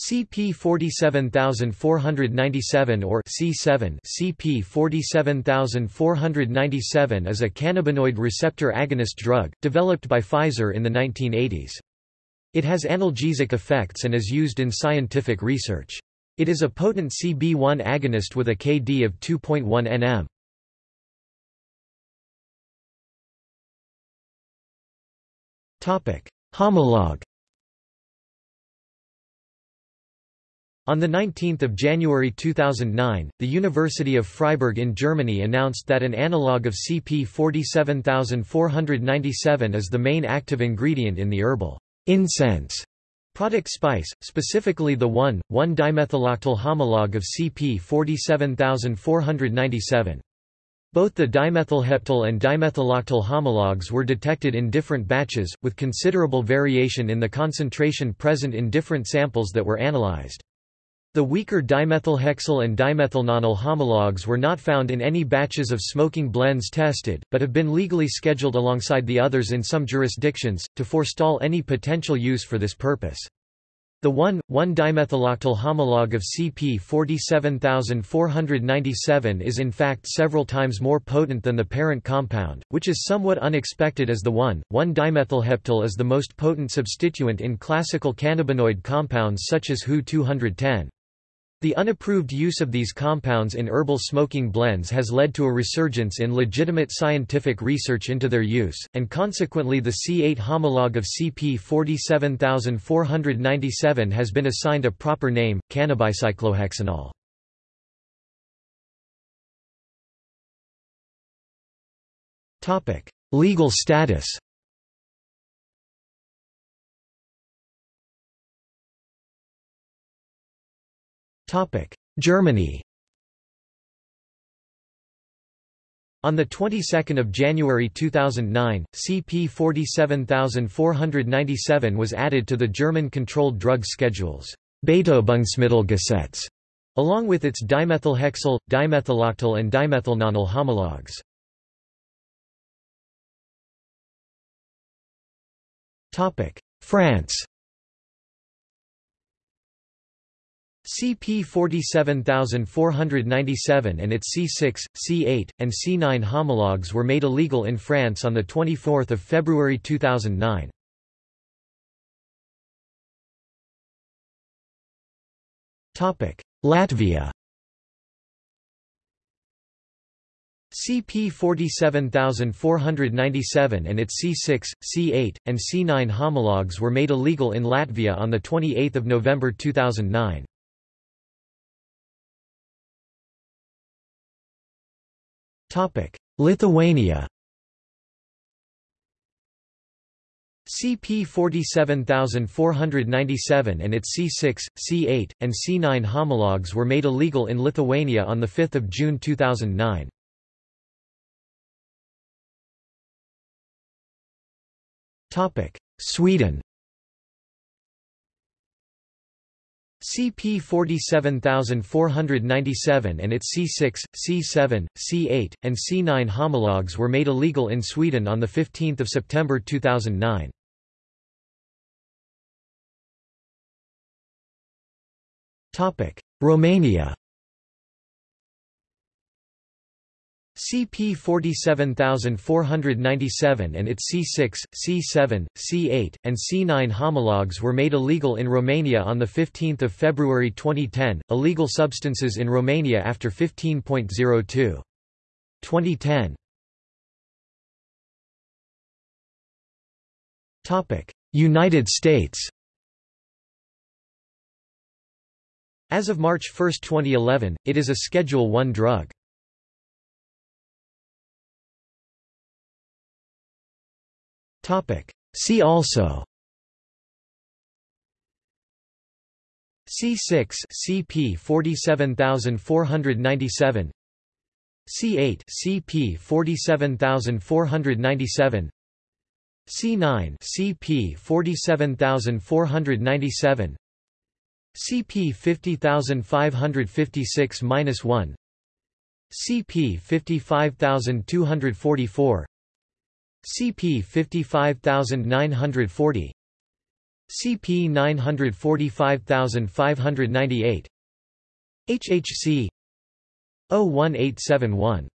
CP 47497 or C7 CP 47497 is a cannabinoid receptor agonist drug, developed by Pfizer in the 1980s. It has analgesic effects and is used in scientific research. It is a potent CB1 agonist with a KD of 2.1 nm. Homologue On 19 January 2009, the University of Freiburg in Germany announced that an analogue of CP 47497 is the main active ingredient in the herbal incense product spice, specifically the 1,1-dimethyloctyl homologue of CP 47497. Both the dimethylheptyl and dimethyloctyl homologues were detected in different batches, with considerable variation in the concentration present in different samples that were analyzed. The weaker dimethylhexyl and dimethylnonyl homologues were not found in any batches of smoking blends tested, but have been legally scheduled alongside the others in some jurisdictions, to forestall any potential use for this purpose. The 1,1-dimethyloctyl homologue of CP 47497 is in fact several times more potent than the parent compound, which is somewhat unexpected as the 1,1-dimethylheptyl is the most potent substituent in classical cannabinoid compounds such as HU 210. The unapproved use of these compounds in herbal smoking blends has led to a resurgence in legitimate scientific research into their use, and consequently the C8 homologue of CP 47497 has been assigned a proper name, cannabicyclohexanol. Legal status Germany. On the 22nd of January 2009, CP 47497 was added to the German controlled drug schedules, Betäubungsmittelgesetz, along with its dimethylhexyl, dimethyloctyl and dimethylnonyl homologues. Topic: France CP 47497 and its C6, C8, and C9 homologues were made illegal in France on 24 February 2009. Latvia CP 47497 and its C6, C8, and C9 homologues were made illegal in Latvia on 28 November 2009. Lithuania CP 47497 and its C6, C8, and C9 homologues were made illegal in Lithuania on 5 June 2009. Sweden CP 47497 and its C6, C7, C8, and C9 homologues were made illegal in Sweden on 15 September 2009. Romania CP 47497 and its C6, C7, C8, and C9 homologues were made illegal in Romania on 15 February 2010, illegal substances in Romania after 15.02. 2010 United States As of March 1, 2011, it is a Schedule I drug. See also. C6 CP 47497 C8 CP 47497 C9 CP 47497 CP 50556-1 CP 55244 CP 55940 CP 945598 HHC 01871